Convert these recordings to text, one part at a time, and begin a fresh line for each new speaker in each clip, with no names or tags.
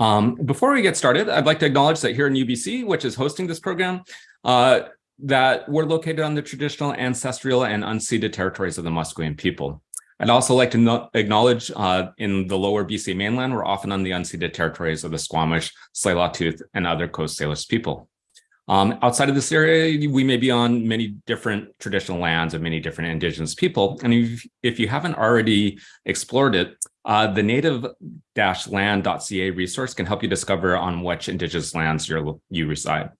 Um, before we get started, I'd like to acknowledge that here in UBC, which is hosting this program, uh, that we're located on the traditional ancestral and unceded territories of the Musqueam people. I'd also like to no acknowledge uh, in the lower BC mainland, we're often on the unceded territories of the Squamish, Tsleil-Waututh, and other Coast Salish people. Um, outside of this area, we may be on many different traditional lands of many different indigenous people. And if, if you haven't already explored it, uh, the native-land.ca resource can help you discover on which indigenous lands you you reside.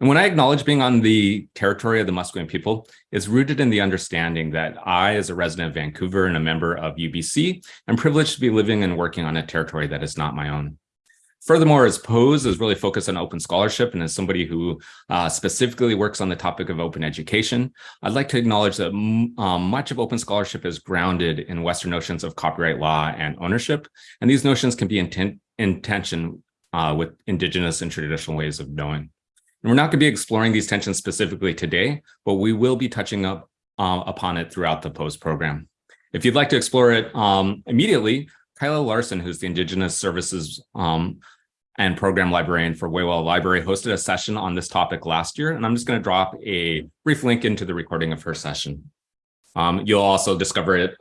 And when I acknowledge being on the territory of the Musqueam people, it's rooted in the understanding that I, as a resident of Vancouver and a member of UBC, am privileged to be living and working on a territory that is not my own. Furthermore, as POSE is really focused on open scholarship and as somebody who uh, specifically works on the topic of open education, I'd like to acknowledge that um, much of open scholarship is grounded in Western notions of copyright law and ownership, and these notions can be in, in tension uh, with Indigenous and traditional ways of knowing. And we're not going to be exploring these tensions specifically today, but we will be touching up uh, upon it throughout the POSE program. If you'd like to explore it um, immediately, Kayla Lar-Son, who's the Indigenous Services um, and Program Librarian for Xwi7xwa Library, hosted a session on this topic last year, and I'm just going to drop a brief link into the recording of her session. Um, you'll also discover it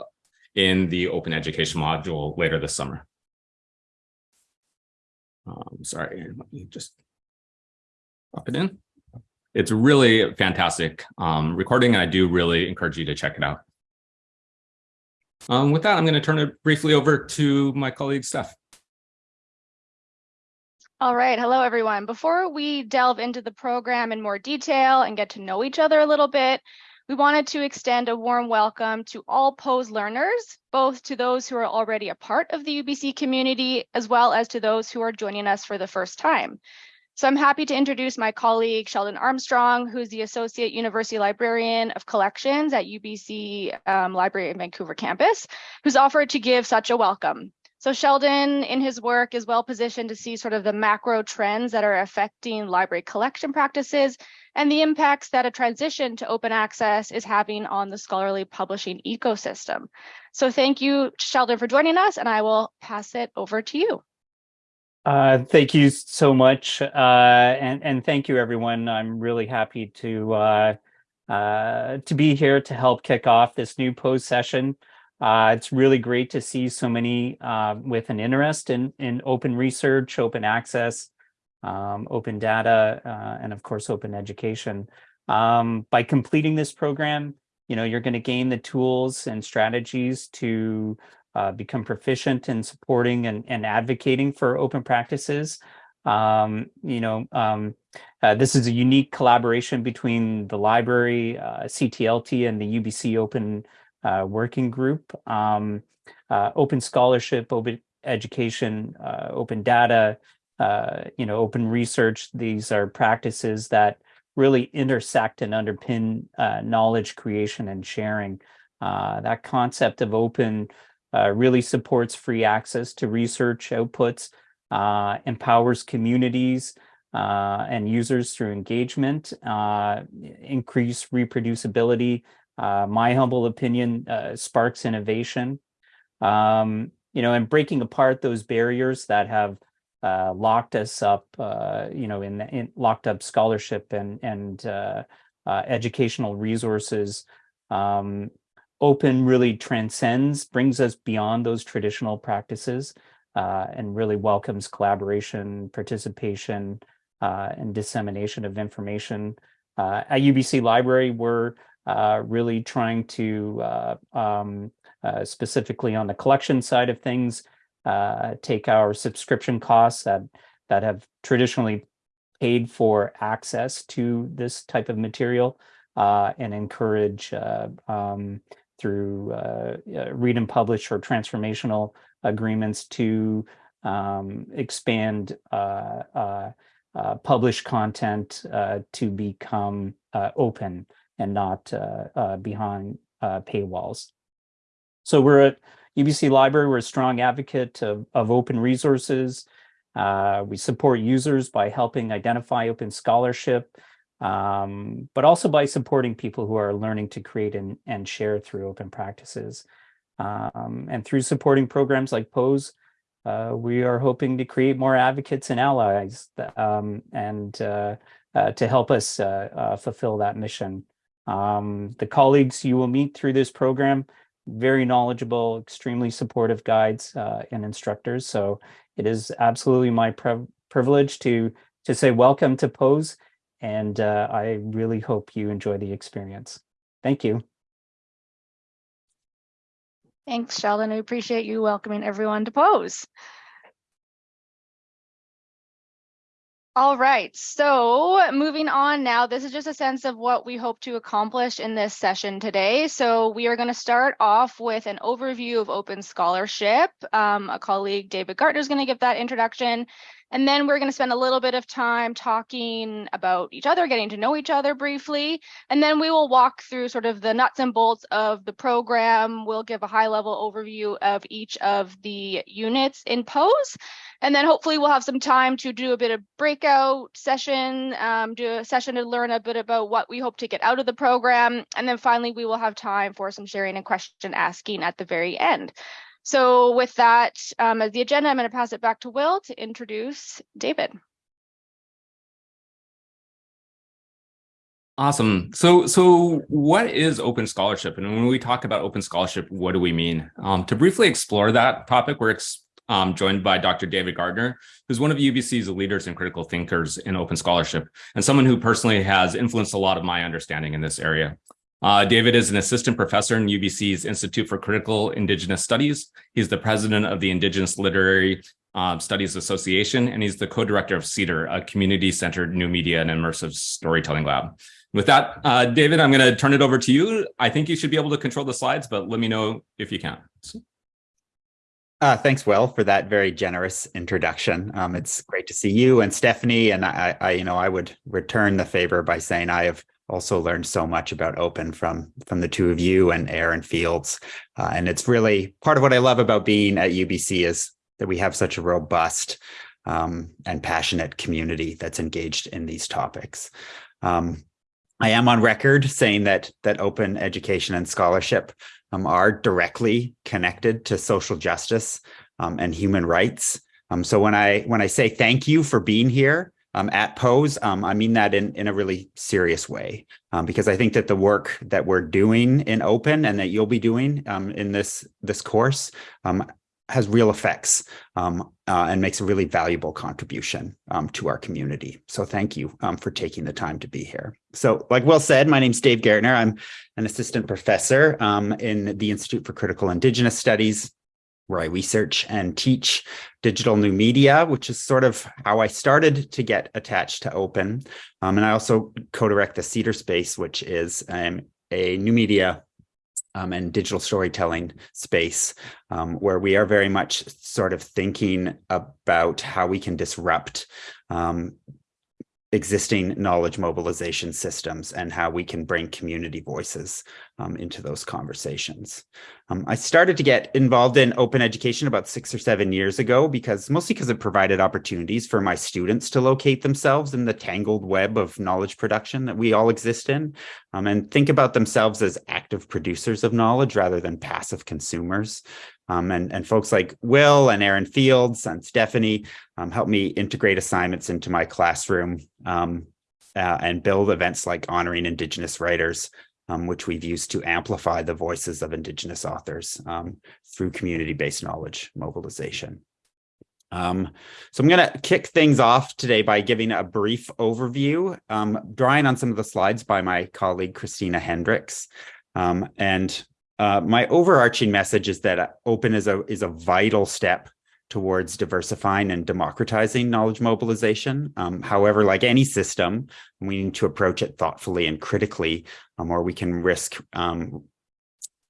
in the open education module later this summer. Um, sorry, let me just drop it in. It's really fantastic um, recording, and I do really encourage you to check it out. Um, with that, I'm going to turn it briefly over to my colleague, Steph.
All right. Hello, everyone. Before we delve into the program in more detail and get to know each other a little bit, we wanted to extend a warm welcome to all POSE learners, both to those who are already a part of the UBC community, as well as to those who are joining us for the first time. So I'm happy to introduce my colleague, Sheldon Armstrong, who's the Associate University Librarian of Collections at UBC um, Library in Vancouver campus, who's offered to give such a welcome. So Sheldon, in his work, is well positioned to see sort of the macro trends that are affecting library collection practices and the impacts that a transition to open access is having on the scholarly publishing ecosystem. So thank you, Sheldon, for joining us, and I will pass it over to you.
Uh, thank you so much, uh, and and thank you everyone. I'm really happy to uh, uh, to be here to help kick off this new POSE session. Uh, it's really great to see so many uh, with an interest in in open research, open access, um, open data, and of course open education. Um, by completing this program, you know you're going to gain the tools and strategies to uh, become proficient in supporting and, and advocating for open practices. Um, you know, um, uh, this is a unique collaboration between the library, uh, CTLT, and the UBC Open uh, Working Group. Um, uh, open scholarship, open education, open data, you know, open research. These are practices that really intersect and underpin knowledge creation and sharing. that concept of open uh, really supports free access to research outputs, uh, empowers communities uh, and users through engagement, uh, increase reproducibility. Uh, my humble opinion uh, sparks innovation. Um, you know, and breaking apart those barriers that have locked us up, you know, in, in, locked up scholarship and and educational resources um, open really transcends, brings us beyond those traditional practices uh, and really welcomes collaboration, participation, uh, and dissemination of information. Uh, at UBC Library, we're uh, really trying to, uh, um, uh, specifically on the collection side of things, take our subscription costs that, that have traditionally paid for access to this type of material and encourage um, through uh, read and publish or transformational agreements to um, expand uh, uh, uh published content uh, to become uh, open and not behind paywalls. So we're at UBC Library, we're a strong advocate of, of open resources. we support users by helping identify open scholarship, um, but also by supporting people who are learning to create and, and share through open practices. Um, and through supporting programs like POSE, uh, we are hoping to create more advocates and allies um, and uh, uh, to help us uh, uh, fulfill that mission. Um, the colleagues you will meet through this program, very knowledgeable, extremely supportive guides uh, and instructors. So it is absolutely my privilege to, to say welcome to POSE, and I really hope you enjoy the experience. Thank you.
Thanks, Sheldon. We appreciate you welcoming everyone to POSE. All right, so moving on now, this is just a sense of what we hope to accomplish in this session today. So we are going to start off with an overview of open scholarship. Um, a colleague, David Gaertner, is going to give that introduction. And then we're going to spend a little bit of time talking about each other, getting to know each other briefly. And then we will walk through sort of the nuts and bolts of the program. We'll give a high level overview of each of the units in POSE. And then hopefully we'll have some time to do a bit of breakout session, um, do a session to learn a bit about what we hope to get out of the program. And then finally, we will have time for some sharing and question asking at the very end. So with that um, as the agenda, I'm going to pass it back to Will to introduce David.
Awesome. So, so what is open scholarship? And when we talk about open scholarship, what do we mean? Um, to briefly explore that topic, we're um, joined by Dr. David Gaertner, who's one of UBC's leaders and critical thinkers in open scholarship, and someone who personally has influenced a lot of my understanding in this area. Uh, David is an assistant professor in UBC's Institute for Critical Indigenous Studies. He's the president of the Indigenous Literary uh, Studies Association, and he's the co-director of CEDAR, a community-centered new media and immersive storytelling lab. With that, uh, David, I'm going to turn it over to you. I think you should be able to control the slides, but let me know if you can.
Uh, thanks, Will, for that very generous introduction. Um, it's great to see you and Stephanie, and I, I, you know, I would return the favor by saying I have also learned so much about open from from the two of you and Erin Fields. Uh, and it's really part of what I love about being at UBC is that we have such a robust um, and passionate community that's engaged in these topics. Um, I am on record saying that that open education and scholarship um, are directly connected to social justice um, and human rights. Um, so when I when I say thank you for being here, um, at POSE. Um, I mean that in, in a really serious way, um, because I think that the work that we're doing in open and that you'll be doing um, in this, this course um, has real effects um, uh, and makes a really valuable contribution to our community. So thank you for taking the time to be here. So like Will said, my name's Dave Gaertner. I'm an assistant professor in the Institute for Critical Indigenous Studies where I research and teach digital new media, which is sort of how I started to get attached to open. Um, and I also co-direct the Cedar Space, which is um, a new media um, and digital storytelling space um, where we are very much sort of thinking about how we can disrupt um, existing knowledge mobilization systems and how we can bring community voices um, into those conversations. Um, I started to get involved in open education about six or seven years ago because mostly because it provided opportunities for my students to locate themselves in the tangled web of knowledge production that we all exist in um, and think about themselves as active producers of knowledge rather than passive consumers. Um, and, and folks like Will and Erin Fields and Stephanie um, help me integrate assignments into my classroom um, uh, and build events like honoring Indigenous writers, um, which we've used to amplify the voices of Indigenous authors um, through community-based knowledge mobilization. Um, so I'm going to kick things off today by giving a brief overview, um, drawing on some of the slides by my colleague Christina Hendricks. Um, and uh, my overarching message is that open is a is a vital step towards diversifying and democratizing knowledge mobilization. Um, however, like any system, we need to approach it thoughtfully and critically, um, or we can risk um,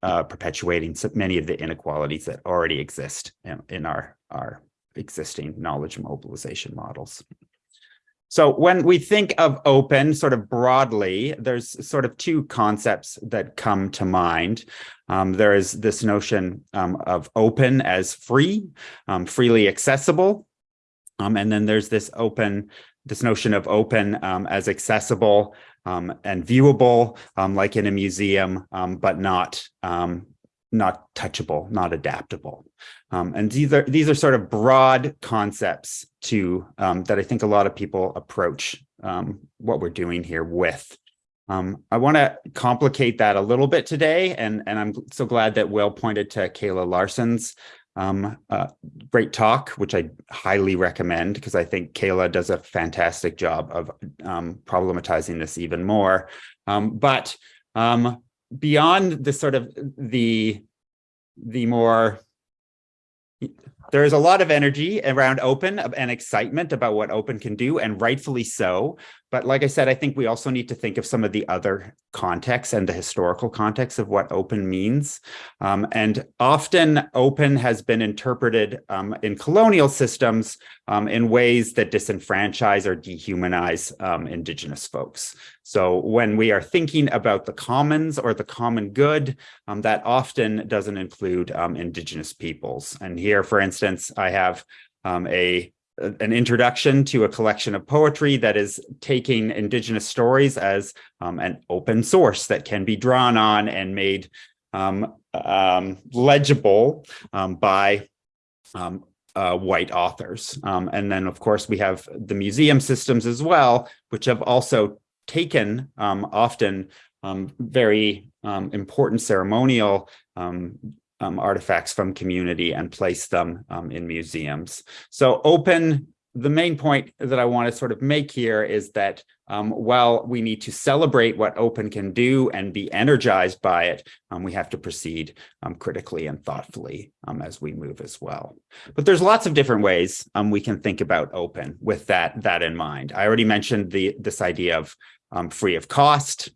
uh, perpetuating many of the inequalities that already exist in, in our, our existing knowledge mobilization models. So when we think of open sort of broadly, there's sort of two concepts that come to mind. Um, there is this notion um, of open as free, um, freely accessible. Um, and then there's this open, this notion of open um, as accessible um, and viewable, like in a museum, but not not touchable, not adaptable. Um, and these are these are sort of broad concepts to um, that I think a lot of people approach um, what we're doing here with. Um, I want to complicate that a little bit today, and, and I'm so glad that Will pointed to Kayla Lar-Son's um, uh, great talk, which I highly recommend because I think Kayla does a fantastic job of um, problematizing this even more. But um, beyond the sort of the the more there is a lot of energy around open and excitement about what open can do and rightfully so but like i said i think we also need to think of some of the other contexts and the historical context of what open means. Um, and often open has been interpreted um, in colonial systems um, in ways that disenfranchise or dehumanize um, indigenous folks. So when we are thinking about the commons or the common good um, that often doesn't include um, indigenous peoples. And here for instance I have a an introduction to a collection of poetry that is taking indigenous stories as um, an open source that can be drawn on and made um, um, legible um, by um, uh, white authors. Um, and then, of course, we have the museum systems as well, which have also taken often very important ceremonial um, artifacts from community and place them um, in museums. So open, the main point that I want to sort of make here is that um, while we need to celebrate what open can do and be energized by it, um, we have to proceed um, critically and thoughtfully um, as we move as well. But there's lots of different ways we can think about open with that, that in mind. I already mentioned the this idea of free of cost,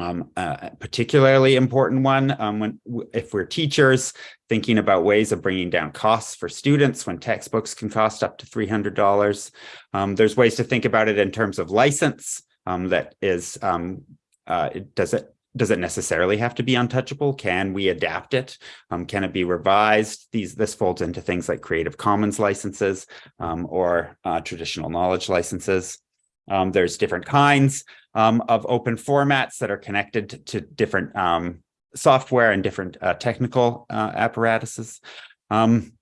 um, a particularly important one um, when if we're teachers thinking about ways of bringing down costs for students when textbooks can cost up to $300. Um, there's ways to think about it in terms of license um, that is, um, uh, does it does it necessarily have to be untouchable? Can we adapt it? Um, can it be revised? These This folds into things like Creative Commons licenses or uh, traditional knowledge licenses. Um, there's different kinds um, of open formats that are connected to, to different um, software and different uh, technical uh, apparatuses. Um,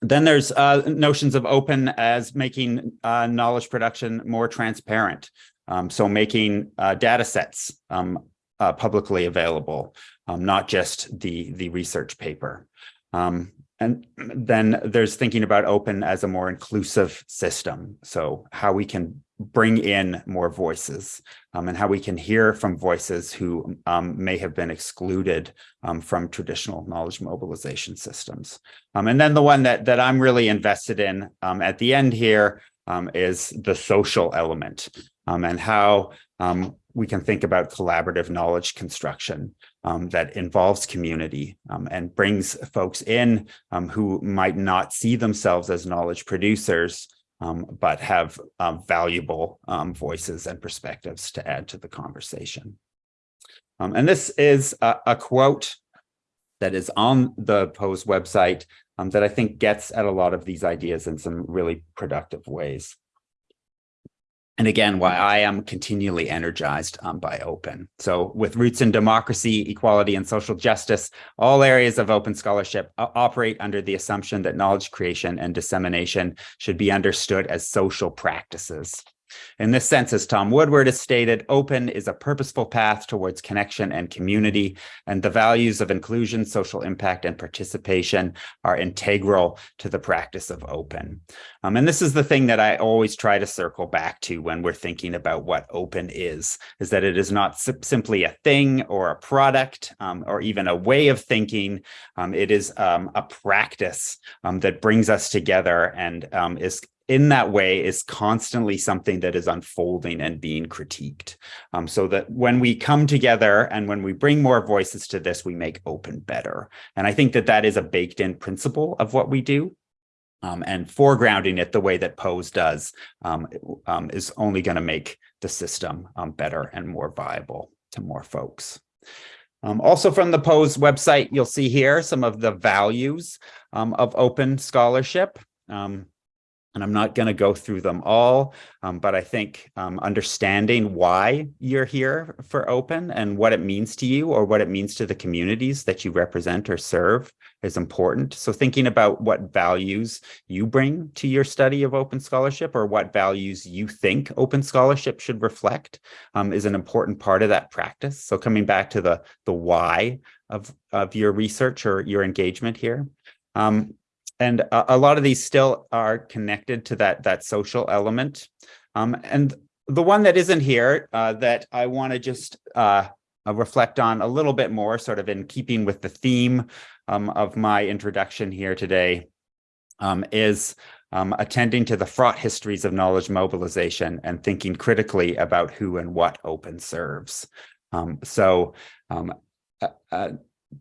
then there's uh, notions of open as making uh, knowledge production more transparent. Um, so making uh, data sets um, uh, publicly available, not just the, the research paper. Um, and then there's thinking about open as a more inclusive system. So how we can bring in more voices um, and how we can hear from voices who um, may have been excluded um, from traditional knowledge mobilization systems. Um, and then the one that, that I'm really invested in um, at the end here um, is the social element and how we can think about collaborative knowledge construction um, that involves community um, and brings folks in um, who might not see themselves as knowledge producers, um, but have um, valuable um, voices and perspectives to add to the conversation. and this is a, a, quote that is on the POSE website that I think gets at a lot of these ideas in some really productive ways and again, why I am continually energized um, by open. So with roots in democracy, equality, and social justice, all areas of open scholarship operate under the assumption that knowledge creation and dissemination should be understood as social practices. In this sense, as Tom Woodward has stated, open is a purposeful path towards connection and community, and the values of inclusion, social impact, and participation are integral to the practice of open. Um, and this is the thing that I always try to circle back to when we're thinking about what open is, is that it is not simply a thing or a product um, or even a way of thinking. Um, it is um, a practice um, that brings us together and um, is in that way is constantly something that is unfolding and being critiqued. Um, so that when we come together and when we bring more voices to this, we make open better. And I think that that is a baked in principle of what we do. Um, and foregrounding it the way that POSE does um, um, is only going to make the system um, better and more viable to more folks. Um, also from the POSE website, you'll see here some of the values um, of open scholarship. Um, And I'm not going to go through them all, um, but I think um, understanding why you're here for open and what it means to you or what it means to the communities that you represent or serve is important. So thinking about what values you bring to your study of open scholarship or what values you think open scholarship should reflect um, is an important part of that practice. So coming back to the, the why of, of your research or your engagement here. Um, and a, a, lot of these still are connected to that that social element um, and the one that isn't here uh, that I want to just uh, uh, reflect on a little bit more sort of in keeping with the theme um, of my introduction here today um, is um, attending to the fraught histories of knowledge mobilization and thinking critically about who and what open serves. Um, so um, uh, uh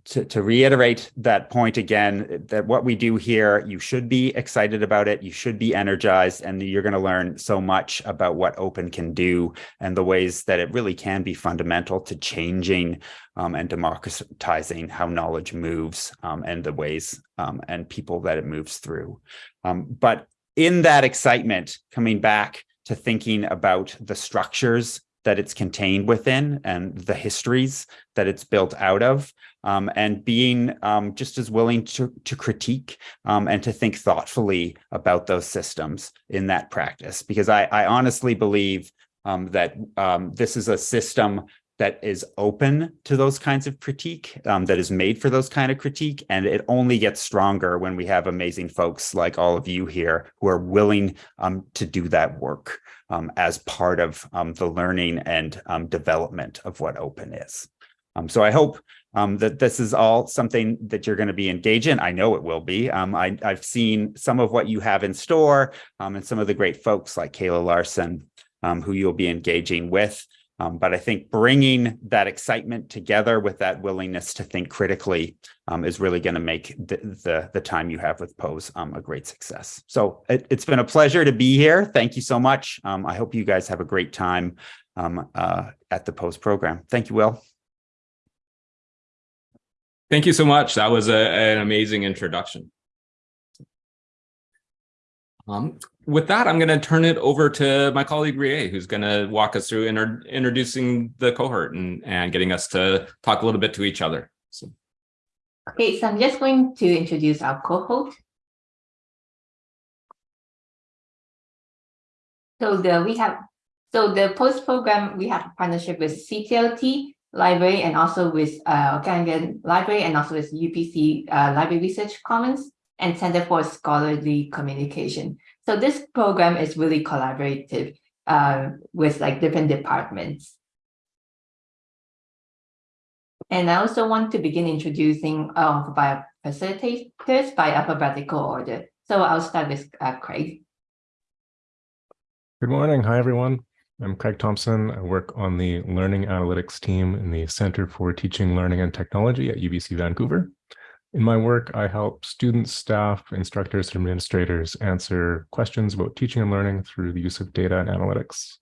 to, to reiterate that point again, that what we do here, you should be excited about it, you should be energized, and you're going to learn so much about what open can do and the ways that it really can be fundamental to changing um, and democratizing how knowledge moves um, and the ways um, and people that it moves through. Um, but in that excitement, coming back to thinking about the structures that it's contained within and the histories that it's built out of um, and being um, just as willing to, to critique um, and to think thoughtfully about those systems in that practice. Because I, I honestly believe um, that um, this is a system that is open to those kinds of critique, um, that is made for those kind of critique. And it only gets stronger when we have amazing folks like all of you here who are willing to do that work as part of the learning and development of what open is. Um, so I hope um, that this is all something that you're going to be engaged in. I know it will be. Um, I, have seen some of what you have in store um, and some of the great folks like Kayla Lar-Son, um, who you'll be engaging with. Um, but I think bringing that excitement together with that willingness to think critically is really going to make the, the, the, time you have with POSE a great success. So it, has been a pleasure to be here. Thank you so much. I hope you guys have a great time uh, at the POSE program. Thank you, Will.
Thank you so much. That was a, an amazing introduction. Um, with that, I'm going to turn it over to my colleague Rie, who's going to walk us through inter introducing the cohort and, and getting us to talk a little bit to each other. So.
Okay, so I'm just going to introduce our cohort. So the we have so the POSE program we have a partnership with CTLT library and also with uh, Okanagan Library and also with UBC uh, Library Research Commons and Center for Scholarly Communication. So this program is really collaborative uh, with like different departments. And I also want to begin introducing uh, by facilitators by alphabetical order. So I'll start with uh, Craig.
Good morning. Hi, everyone. I'm Craig Thompson. I work on the Learning Analytics team in the Center for Teaching, Learning and Technology at UBC Vancouver. In my work, I help students, staff, instructors, and administrators answer questions about teaching and learning through the use of data and analytics.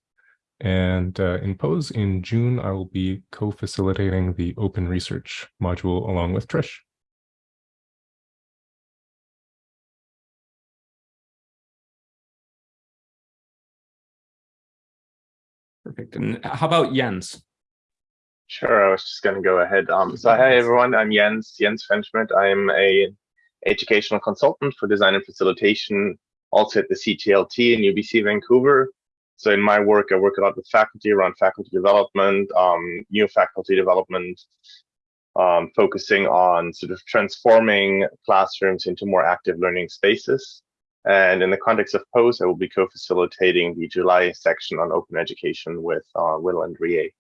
And uh, in POSE in June, I will be co-facilitating the open research module along with Trish.
Perfect. And how about Jens?
Sure, I was just going to go ahead. Um, so hi everyone, I'm Jens, Jens Fenschmidt. I'm a educational consultant for design and facilitation, also at the CTLT in UBC Vancouver. So in my work, I work a lot with faculty around faculty development, um, new faculty development, um, focusing on sort of transforming classrooms into more active learning spaces. And in the context of POSE, I will be co-facilitating the July section on open education with uh, Will and Rie.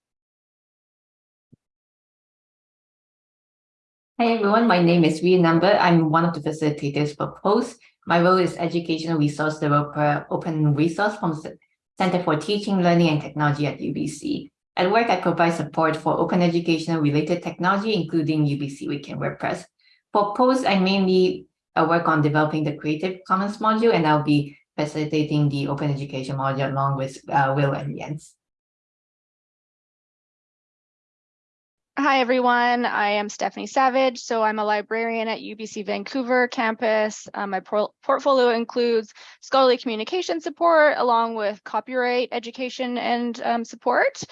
Hi everyone, my name is Rie Number. I'm one of the facilitators for POSE. My role is Educational Resource Developer Open Resource from Center for Teaching, Learning and Technology at UBC. At work, I provide support for open educational related technology, including UBC Wiki and WordPress. For POSE, I mainly work on developing the Creative Commons module, and I'll be facilitating the open education module along with uh, Will and Jens.
Hi, everyone. I am Stephanie Savage. So I'm a librarian at UBC Vancouver campus. Uh, my por portfolio includes scholarly communication support along with copyright education and um, support.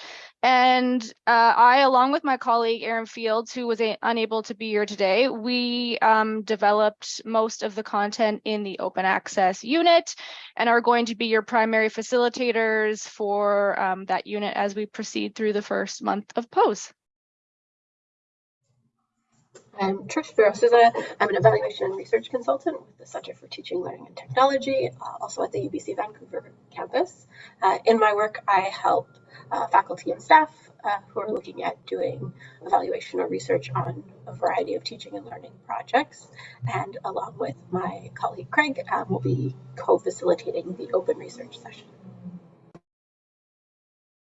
And uh, I, along with my colleague Erin Fields, who was unable to be here today, we um, developed most of the content in the open access unit and are going to be your primary facilitators for um, that unit as we proceed through the first month of POSE.
I'm Trish Varao-Sousa. I'm an evaluation and research consultant with the Center for Teaching, Learning and Technology, uh, also at the UBC Vancouver campus. Uh, in my work, I help uh, faculty and staff uh, who are looking at doing evaluation or research on a variety of teaching and learning projects. And along with my colleague Craig, um, we'll be co-facilitating the open research session.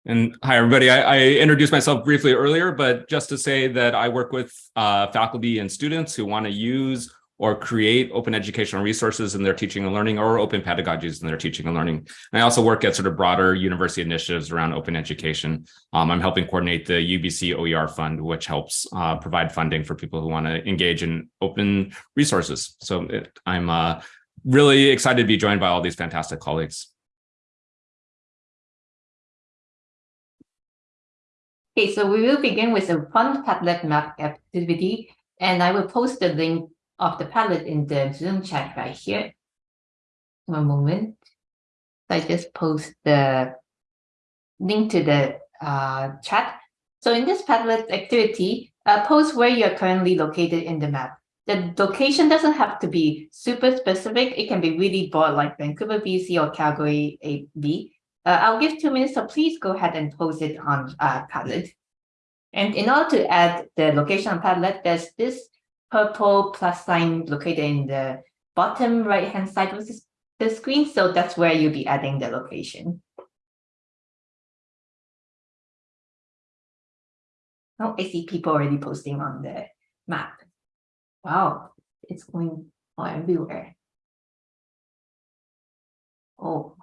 And hi, everybody. I, I, introduced myself briefly earlier, but just to say that I work with uh, faculty and students who want to use or create open educational resources in their teaching and learning or open pedagogies in their teaching and learning. And I also work at sort of broader university initiatives around open education. Um, I'm helping coordinate the UBC OER Fund, which helps uh, provide funding for people who want to engage in open resources. So it, I'm uh, really excited to be joined by all these fantastic colleagues.
Okay, so we will begin with a fun Padlet map activity, and I will post the link of the Padlet in the Zoom chat right here. One moment. I just post the link to the uh, chat. So in this Padlet activity, uh, post where you're currently located in the map. The location doesn't have to be super specific. It can be really broad like Vancouver, BC or Calgary, AB. Uh, I'll give two minutes, so please go ahead and post it on uh, Padlet. And in order to add the location on Padlet, there's this purple plus sign located in the bottom right-hand side of the screen. So that's where you'll be adding the location. Oh, I see people already posting on the map. Wow, it's going everywhere. Oh,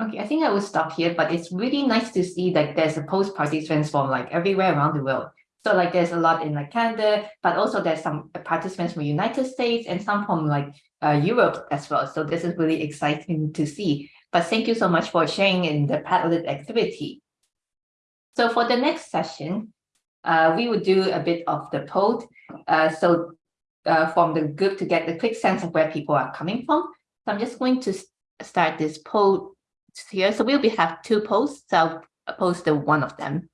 Okay, I think I will stop here, but it's really nice to see that there's a post participants from like everywhere around the world. So like there's a lot in like Canada, but also there's some participants from United States and some from like uh, Europe as well. So this is really exciting to see. But thank you so much for sharing in the Padlet activity. So for the next session, uh, we will do a bit of the poll. Uh, so uh, from the group to get a quick sense of where people are coming from. So I'm just going to start this poll here. So we'll be have two posts. So I'll post one of them.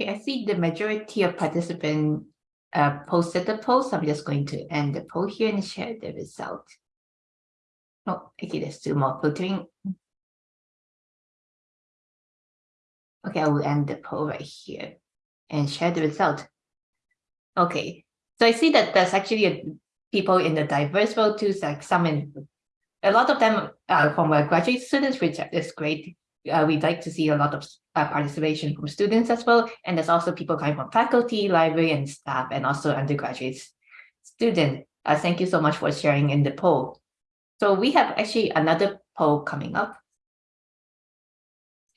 Okay, I see the majority of participants uh, posted the post. I'm just going to end the poll here and share the result. Oh, okay, there's two more filtering. Okay, I will end the poll right here and share the result. Okay, so I see that there's actually a, people in the diverse role too, like some in, a lot of them are from graduate students, which is great. Uh, we'd like to see a lot of uh, participation from students as well. And there's also people coming from faculty, library, and staff, and also undergraduate students. Uh, thank you so much for sharing in the poll. So we have actually another poll coming up.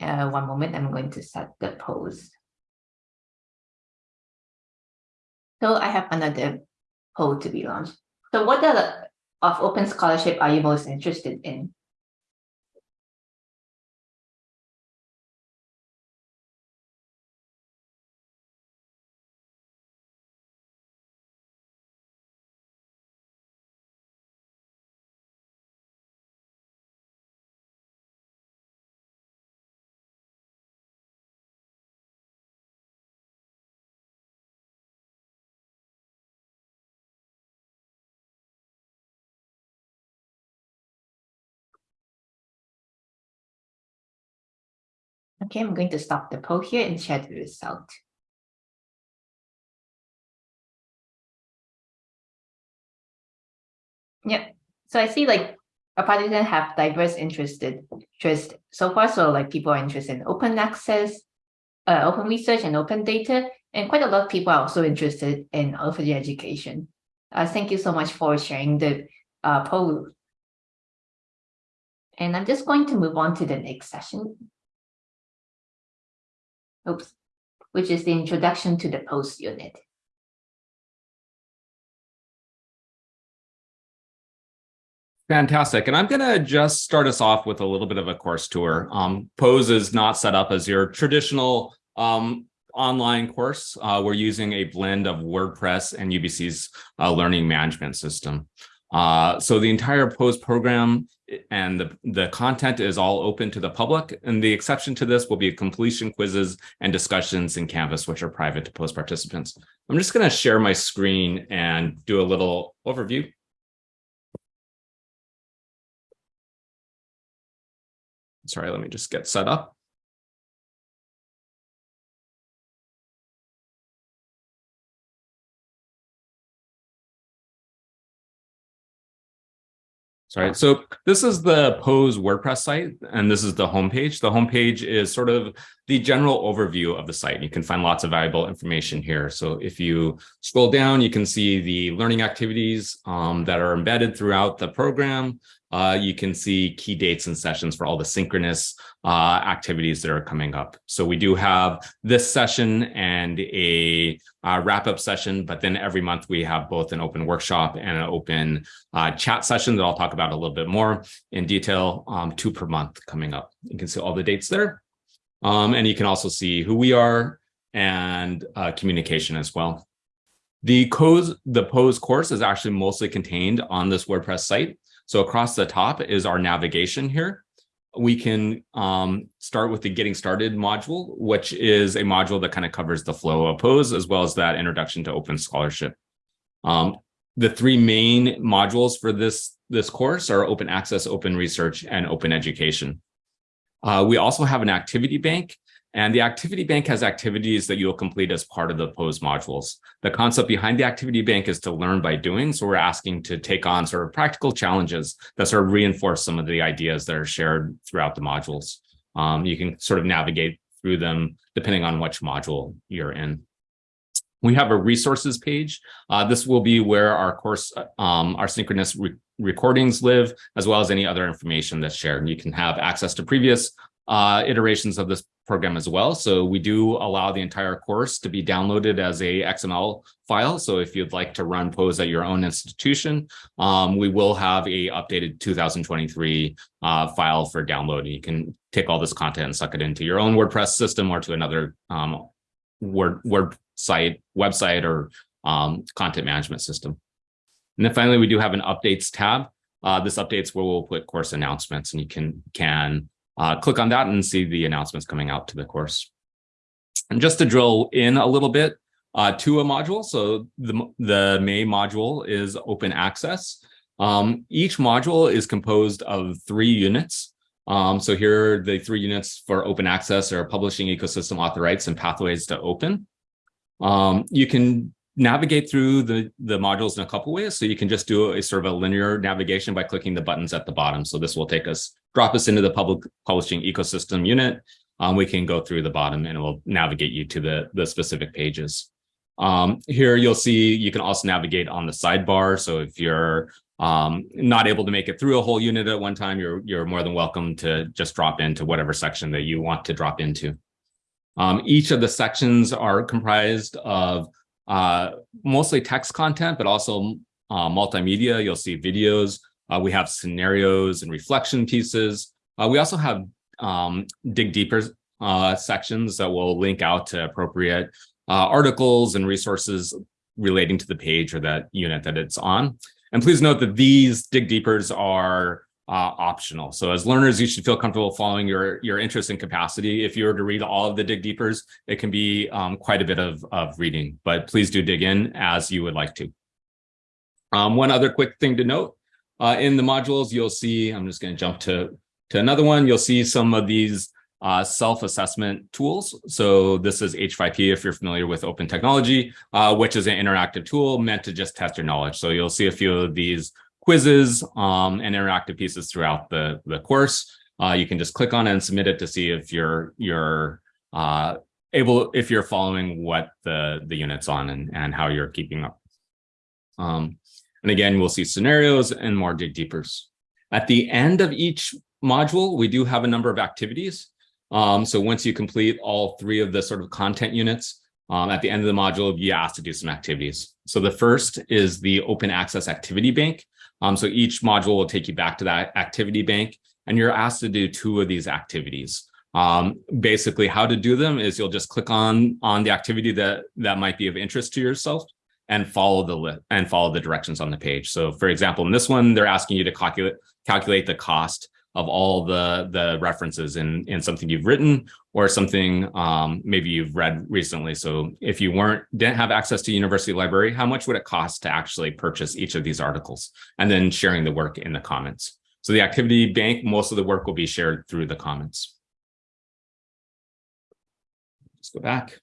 Uh, one moment, I'm going to set the polls. So I have another poll to be launched. So what the, of open scholarship are you most interested in? Okay, I'm going to stop the poll here and share the result. Yeah, so I see like a participant have diverse interested interest so far. So like people are interested in open access, uh, open research and open data, and quite a lot of people are also interested in open education. Uh, thank you so much for sharing the uh, poll. And I'm just going to move on to the next session oops, which is the introduction to the POSE unit.
Fantastic. And I'm going to just start us off with a little bit of a course tour. Um, POSE is not set up as your traditional um, online course. Uh, we're using a blend of WordPress and UBC's uh, learning management system. Uh, so the entire POSE program and the, the content is all open to the public. And the exception to this will be completion quizzes and discussions in Canvas, which are private to POSE participants. I'm just going to share my screen and do a little overview. Sorry, let me just get set up. Sorry. So this is the Pose WordPress site, and this is the homepage. The homepage is sort of the general overview of the site. You can find lots of valuable information here. So if you scroll down, you can see the learning activities um, that are embedded throughout the program. Uh, you can see key dates and sessions for all the synchronous uh, activities that are coming up. So we do have this session and a uh, wrap-up session, but then every month we have both an open workshop and an open uh, chat session that I'll talk about a little bit more in detail, um, two per month coming up. You can see all the dates there. Um, and you can also see who we are and uh, communication as well. The the POSE course is actually mostly contained on this WordPress site. So across the top is our navigation here we can um, start with the getting started module, which is a module that kind of covers the flow of POSE as well as that introduction to open scholarship. Um, the three main modules for this, this course are open access, open research, and open education. Uh, we also have an activity bank and the activity bank has activities that you'll complete as part of the POSE modules. The concept behind the activity bank is to learn by doing. So we're asking to take on sort of practical challenges that sort of reinforce some of the ideas that are shared throughout the modules. Um, you can sort of navigate through them depending on which module you're in. We have a resources page. Uh, this will be where our course, um, our synchronous re recordings live, as well as any other information that's shared. You can have access to previous uh, iterations of this program as well. So we do allow the entire course to be downloaded as a XML file. So if you'd like to run POSE at your own institution, um, we will have a updated 2023 uh, file for download. You can take all this content and suck it into your own WordPress system or to another um, Word, Word site, website, or um, content management system. And then finally, we do have an updates tab. Uh, this updates where we'll put course announcements and you can, can uh, click on that and see the announcements coming out to the course. And just to drill in a little bit, uh, to a module. So the, the main module is open access. Um, each module is composed of three units. Um, so here are the three units for open access are publishing ecosystem author rights and pathways to open. Um, you can navigate through the, the modules in a couple ways. So you can just do a sort of a linear navigation by clicking the buttons at the bottom. So this will take us, drop us into the public publishing ecosystem unit. Um, we can go through the bottom and it will navigate you to the, the specific pages. Um, here you'll see you can also navigate on the sidebar. So if you're um, not able to make it through a whole unit at one time, you're, you're more than welcome to just drop into whatever section that you want to drop into. Um, each of the sections are comprised of uh, mostly text content, but also uh, multimedia. You'll see videos. Uh, we have scenarios and reflection pieces. Uh, we also have um, dig deeper uh, sections that will link out to appropriate uh, articles and resources relating to the page or that unit that it's on. And please note that these dig deepers are uh, optional. So as learners, you should feel comfortable following your, your interest and capacity. If you were to read all of the dig deepers, it can be um, quite a bit of, of reading, but please do dig in as you would like to. Um, one other quick thing to note, uh, in the modules, you'll see, I'm just going to jump to, to another one. You'll see some of these uh, self-assessment tools. So this is H5P if you're familiar with open technology, uh, which is an interactive tool meant to just test your knowledge. So you'll see a few of these quizzes um, and interactive pieces throughout the, the course. Uh, you can just click on it and submit it to see if you're you're uh, able if you're following what the the unit's on and and how you're keeping up. Um, and again, we'll see scenarios and more dig deepers. At the end of each module, we do have a number of activities. Um, so once you complete all three of the sort of content units, um, at the end of the module, you asked to do some activities. So the first is the open access activity bank. Um, so each module will take you back to that activity bank and you're asked to do two of these activities. Um, basically how to do them is you'll just click on on the activity that that might be of interest to yourself and follow the and follow the directions on the page. So for example, in this one, they're asking you to calculate calculate the cost of all the the references in in something you've written or something um, maybe you've read recently. So if you weren't didn't have access to university library, how much would it cost to actually purchase each of these articles and then sharing the work in the comments? So the activity bank, most of the work will be shared through the comments. Let's go back.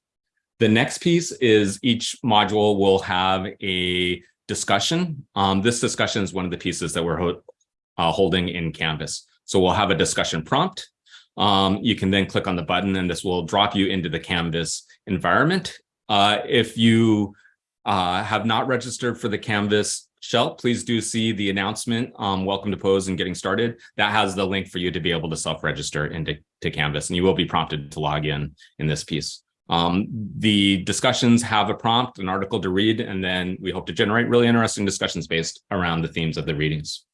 The next piece is each module will have a discussion. Um, this discussion is one of the pieces that we're uh, holding in Canvas. So we'll have a discussion prompt. Um, you can then click on the button and this will drop you into the Canvas environment. Uh, if you uh, have not registered for the Canvas shell, please do see the announcement, um, welcome to POSE and getting started. That has the link for you to be able to self-register into to Canvas and you will be prompted to log in in this piece. Um, the discussions have a prompt, an article to read, and then we hope to generate really interesting discussions based around the themes of the readings.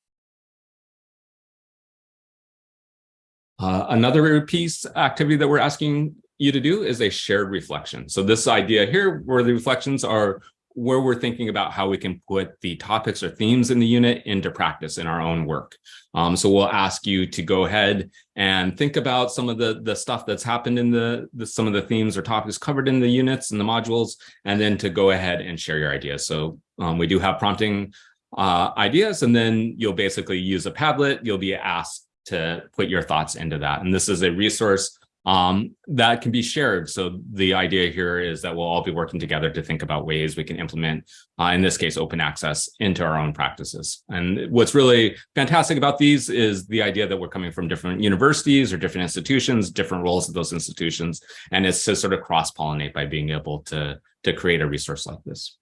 Uh, another piece activity that we're asking you to do is a shared reflection. So this idea here where the reflections are where we're thinking about how we can put the topics or themes in the unit into practice in our own work. Um, so we'll ask you to go ahead and think about some of the, the stuff that's happened in the, the some of the themes or topics covered in the units and the modules, and then to go ahead and share your ideas. So um, we do have prompting uh, ideas, and then you'll basically use a Padlet. You'll be asked to put your thoughts into that. And this is a resource um, that can be shared. So the idea here is that we'll all be working together to think about ways we can implement, uh, in this case, open access into our own practices. And what's really fantastic about these is the idea that we're coming from different universities or different institutions, different roles of those institutions, and it's to sort of cross-pollinate by being able to, to create a resource like this.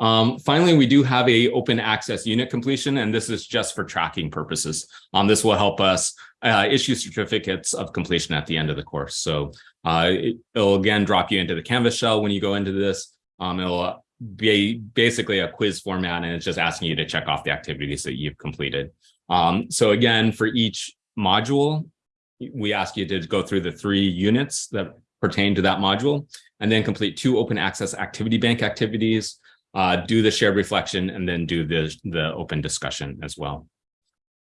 Um, finally, we do have a open access unit completion, and this is just for tracking purposes. Um, this will help us uh, issue certificates of completion at the end of the course. So uh, it, will again drop you into the Canvas shell when you go into this. Um, it'll be basically a quiz format, and it's just asking you to check off the activities that you've completed. Um, so again, for each module, we ask you to go through the three units that pertain to that module, and then complete two open access activity bank activities, uh, do the shared reflection, and then do the, the open discussion as well.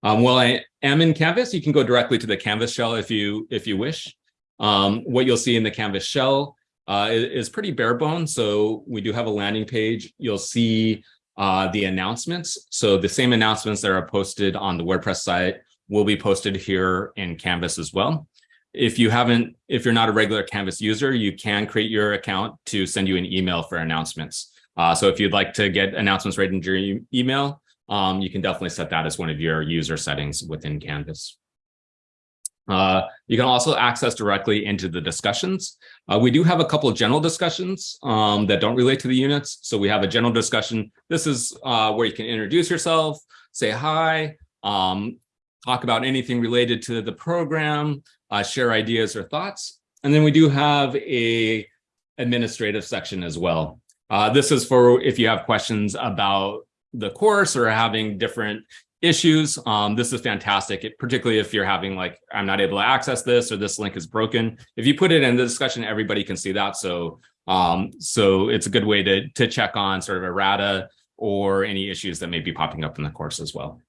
Um, while I am in Canvas, you can go directly to the Canvas shell if you if you wish. Um, what you'll see in the Canvas shell uh, is, pretty bare bones. So we do have a landing page. You'll see uh, the announcements. So the same announcements that are posted on the WordPress site will be posted here in Canvas as well. If you haven't, if you're not a regular Canvas user, you can create your account to send you an email for announcements. Uh, so if you'd like to get announcements right into your email, um, you can definitely set that as one of your user settings within Canvas. Uh, you can also access directly into the discussions. Uh, we do have a couple of general discussions um, that don't relate to the units. So we have a general discussion. This is uh, where you can introduce yourself, say hi, um, talk about anything related to the program, uh, share ideas or thoughts. And then we do have a administrative section as well. Uh, this is for if you have questions about the course or having different issues. Um, this is fantastic, it, particularly if you're having like, I'm not able to access this or this link is broken. If you put it in the discussion, everybody can see that. So, um, so it's a good way to, to check on sort of errata or any issues that may be popping up in the course as well.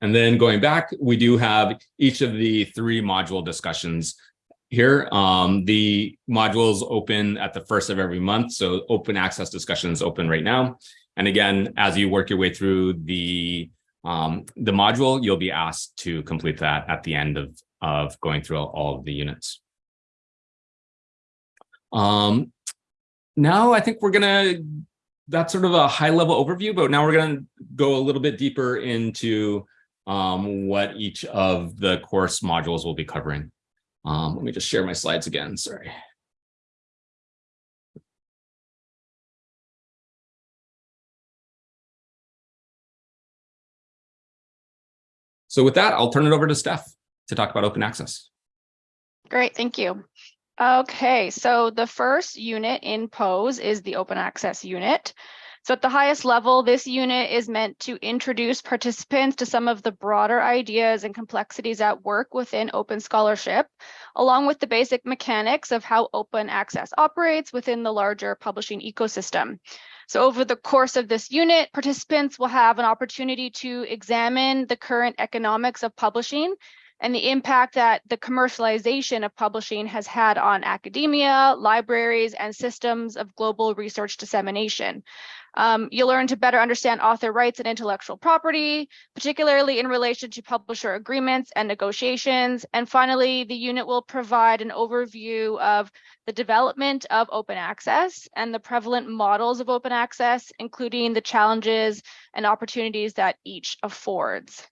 And then going back, we do have each of the three module discussions here. Um, the modules open at the first of every month. So open access discussions open right now. And again, as you work your way through the um, the module, you'll be asked to complete that at the end of, of going through all of the units. Um, now I think we're gonna, that's sort of a high level overview, but now we're gonna go a little bit deeper into um, what each of the course modules will be covering. Um, let me just share my slides again, sorry. So with that, I'll turn it over to Steph to talk about open access.
Great, thank you. Okay, so the first unit in POSE is the open access unit. So at the highest level, this unit is meant to introduce participants to some of the broader ideas and complexities at work within open scholarship, along with the basic mechanics of how open access operates within the larger publishing ecosystem. So over the course of this unit, participants will have an opportunity to examine the current economics of publishing and the impact that the commercialization of publishing has had on academia, libraries, and systems of global research dissemination. Um, you'll learn to better understand author rights and intellectual property, particularly in relation to publisher agreements and negotiations. And finally, the unit will provide an overview of the development of open access and the prevalent models of open access, including the challenges and opportunities that each affords.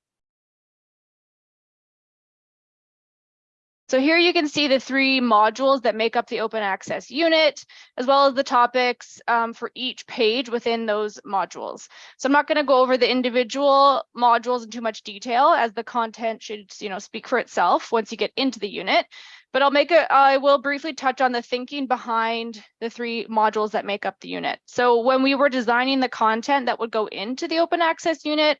So here you can see the three modules that make up the open access unit, as well as the topics um, for each page within those modules. So I'm not going to go over the individual modules in too much detail as the content should you know, speak for itself once you get into the unit. But I'll make a, I will briefly touch on the thinking behind the three modules that make up the unit. So when we were designing the content that would go into the open access unit,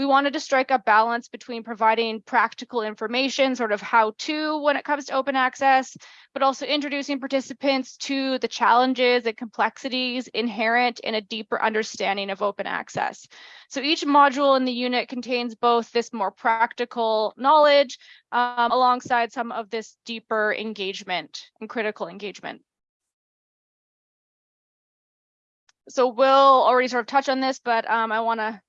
we wanted to strike a balance between providing practical information, sort of how to when it comes to open access, but also introducing participants to the challenges and complexities inherent in a deeper understanding of open access. So each module in the unit contains both this more practical knowledge um, alongside some of this deeper engagement and critical engagement. So we'll already sort of touch on this, but um, I want to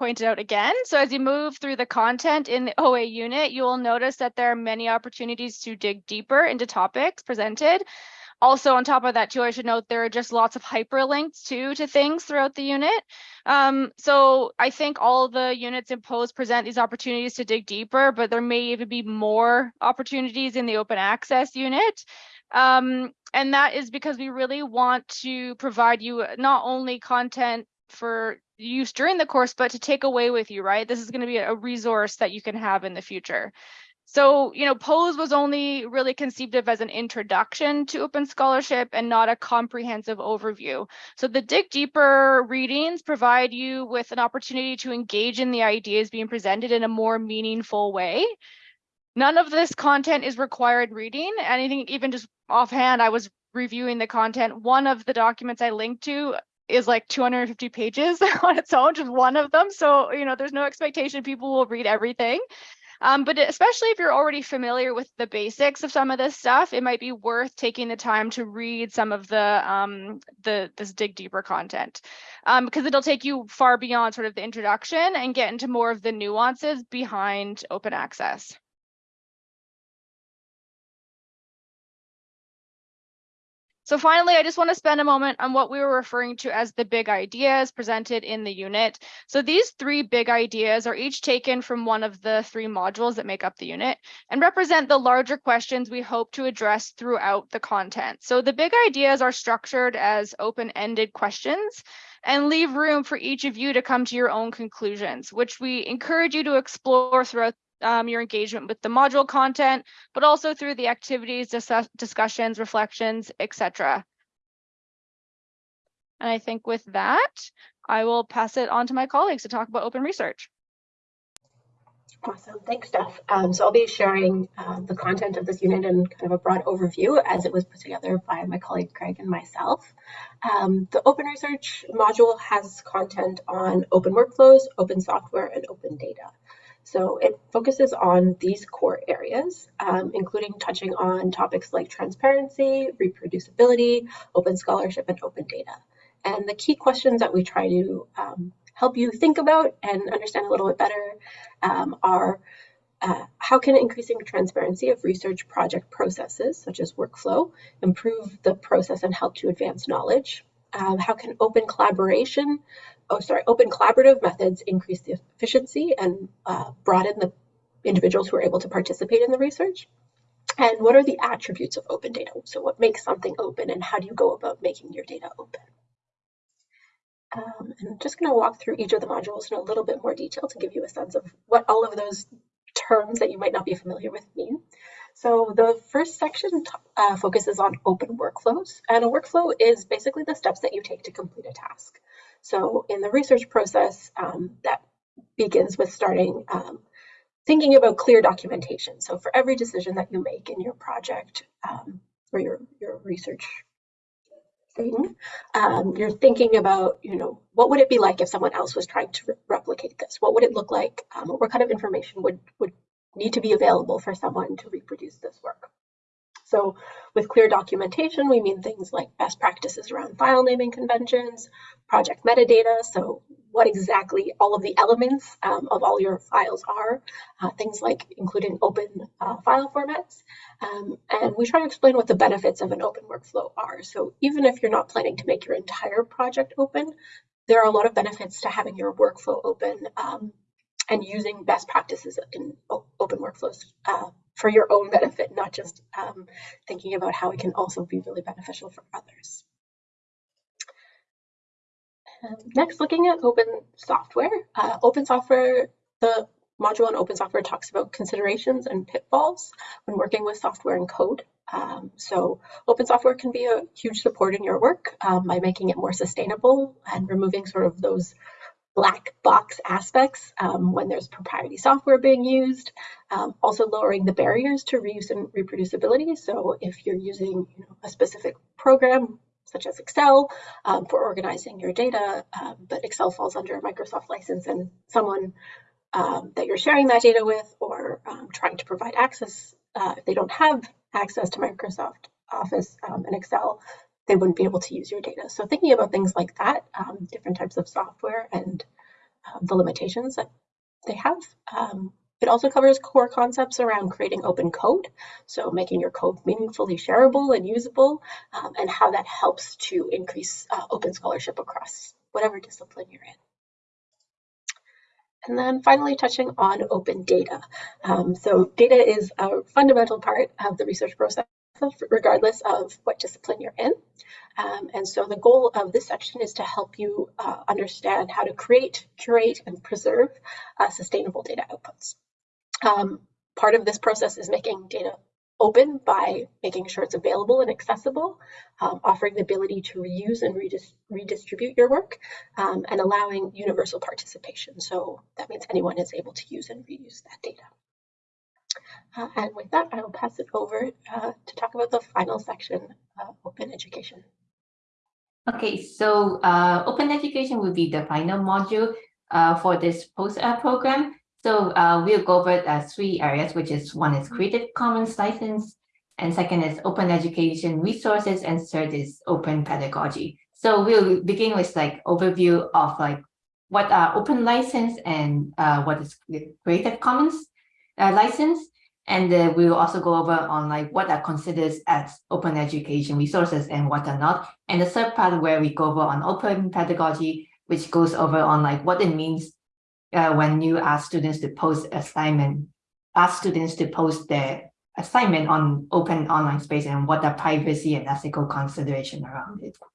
pointed out again. So as you move through the content in the OA unit, you will notice that there are many opportunities to dig deeper into topics presented. Also, on top of that, too, I should note there are just lots of hyperlinks too to things throughout the unit. Um, so I think all the units in present these opportunities to dig deeper, but there may even be more opportunities in the open access unit. Um, and that is because we really want to provide you not only content for use during the course, but to take away with you, right? This is going to be a resource that you can have in the future. So, you know, POSE was only really conceived of as an introduction to open scholarship and not a comprehensive overview. So the dig deeper readings provide you with an opportunity to engage in the ideas being presented in a more meaningful way. None of this content is required reading. Anything, even just offhand, I was reviewing the content. One of the documents I linked to is like 250 pages on its own, just one of them. So, you know, there's no expectation people will read everything. Um, but especially if you're already familiar with the basics of some of this stuff, it might be worth taking the time to read some of the um, the this dig deeper content um, because it'll take you far beyond sort of the introduction and get into more of the nuances behind open access. So finally, I just want to spend a moment on what we were referring to as the big ideas presented in the unit. So these three big ideas are each taken from one of the three modules that make up the unit and represent the larger questions we hope to address throughout the content. So the big ideas are structured as open-ended questions and leave room for each of you to come to your own conclusions, which we encourage you to explore throughout um, your engagement with the module content, but also through the activities, dis discussions, reflections, etc. And I think with that, I will pass it on to my colleagues to talk about open research.
Awesome, thanks, Steph. Um, so I'll be sharing uh, the content of this unit and kind of a broad overview as it was put together by my colleague Craig and myself. Um, the open research module has content on open workflows, open software, and open data. So it focuses on these core areas, um, including touching on topics like transparency, reproducibility, open scholarship, and open data. And the key questions that we try to um, help you think about and understand a little bit better um, are uh, how can increasing transparency of research project processes, such as workflow, improve the process and help to advance knowledge? Um, how can open collaboration oh, sorry, open collaborative methods increase the efficiency and uh, broaden the individuals who are able to participate in the research? And what are the attributes of open data? So what makes something open and how do you go about making your data open? Um, I'm just going to walk through each of the modules in a little bit more detail to give you a sense of what all of those terms that you might not be familiar with mean. So the first section uh, focuses on open workflows, and a workflow is basically the steps that you take to complete a task. So in the research process, um, that begins with starting um, thinking about clear documentation. So for every decision that you make in your project um, or your, your research thing, um, you're thinking about, you know, what would it be like if someone else was trying to re replicate this? What would it look like? Um, what kind of information would, would need to be available for someone to reproduce this work? So with clear documentation, we mean things like best practices around file naming conventions, project metadata, so what exactly all of the elements um, of all your files are, uh, things like including open uh, file formats. Um, and we try to explain what the benefits of an open workflow are. So even if you're not planning to make your entire project open, there are a lot of benefits to having your workflow open um, and using best practices in open workflows uh, for your own benefit, not just um, thinking about how it can also be really beneficial for others. Um, next, looking at open software. Uh, open software, the module on open software talks about considerations and pitfalls when working with software and code. Um, so open software can be a huge support in your work um, by making it more sustainable and removing sort of those black box aspects um, when there's proprietary software being used. Um, also lowering the barriers to reuse and reproducibility. So if you're using you know, a specific program, such as Excel, um, for organizing your data, um, but Excel falls under a Microsoft license and someone um, that you're sharing that data with or um, trying to provide access, uh, if they don't have access to Microsoft Office and Excel, they wouldn't be able to use your data. So thinking about things like that, um, different types of software and um, the limitations that they have. Um, it also covers core concepts around creating open code, so making your code meaningfully shareable and usable, um, and how that helps to increase uh, open scholarship across whatever discipline you're in. And then finally touching on open data. Um, so data is a fundamental part of the research process regardless of what discipline you're in. Um, and so the goal of this section is to help you uh, understand how to create, curate, and preserve uh, sustainable data outputs. Um, part of this process is making data open by making sure it's available and accessible, um, offering the ability to reuse and redis redistribute your work, um, and allowing universal participation. So that means anyone is able to use and reuse that data. Uh, and with that, I will pass it over uh, to talk about the final section, uh, open education.
Okay, so uh, open education will be the final module uh, for this POSE program. So uh, we'll go over uh, three areas, which is one is Creative Commons license, and second is open education resources, and third is open pedagogy. So we'll begin with like overview of like what are open license and uh, what is Creative Commons uh, license. And uh, we will also go over on like what are considered as open education resources and what are not. And the third part where we go over on open pedagogy, which goes over on like what it means uh, when you ask students to post assignment, ask students to post their assignment on open online space and what are privacy and ethical consideration around it. So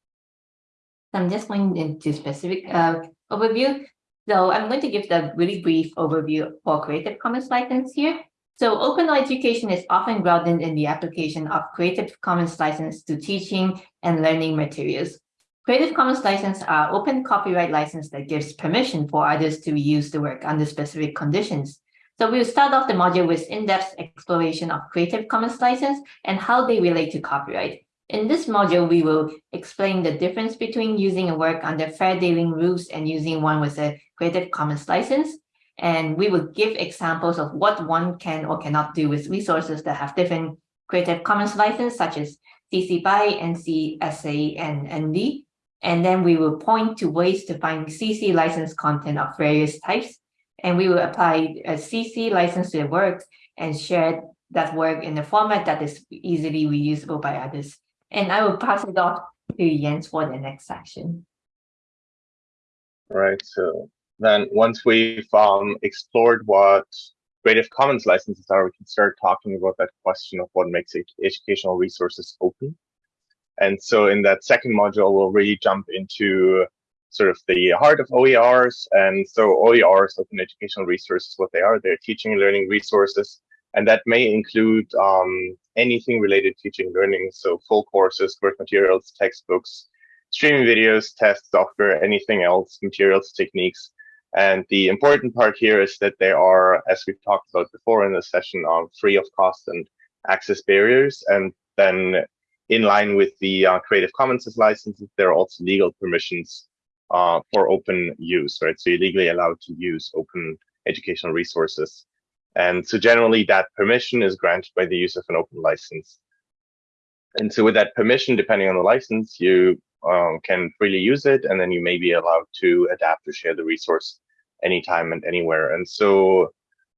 I'm just going into specific uh, overview. So I'm going to give the really brief overview for Creative Commons license here. So open education is often grounded in the application of Creative Commons license to teaching and learning materials. Creative Commons license are open copyright license that gives permission for others to use the work under specific conditions. So we'll start off the module with in-depth exploration of Creative Commons license and how they relate to copyright. In this module, we will explain the difference between using a work under fair dealing rules and using one with a Creative Commons license. And we will give examples of what one can or cannot do with resources that have different Creative Commons license, such as CC BY, NC, SA, and ND. And then we will point to ways to find CC licensed content of various types. And we will apply a CC license to the work and share that work in a format that is easily reusable by others. And I will pass it off to Jens for the next section.
Right. So then once we've um, explored what Creative Commons licenses are, we can start talking about that question of what makes educational resources open. And so in that second module, we'll really jump into sort of the heart of OERs. And so OERs, open educational resources, what they are, they're teaching and learning resources. And that may include um, anything related to teaching and learning. So full courses, course materials, textbooks, streaming videos, tests, software, anything else, materials, techniques. And the important part here is that they are, as we've talked about before in the session, on free of cost and access barriers. And then in line with the uh, Creative Commons licenses, there are also legal permissions uh, for open use, right? So you're legally allowed to use open educational resources. And so generally that permission is granted by the use of an open license. And so with that permission, depending on the license, you um, can freely use it, and then you may be allowed to adapt or share the resource anytime and anywhere. And so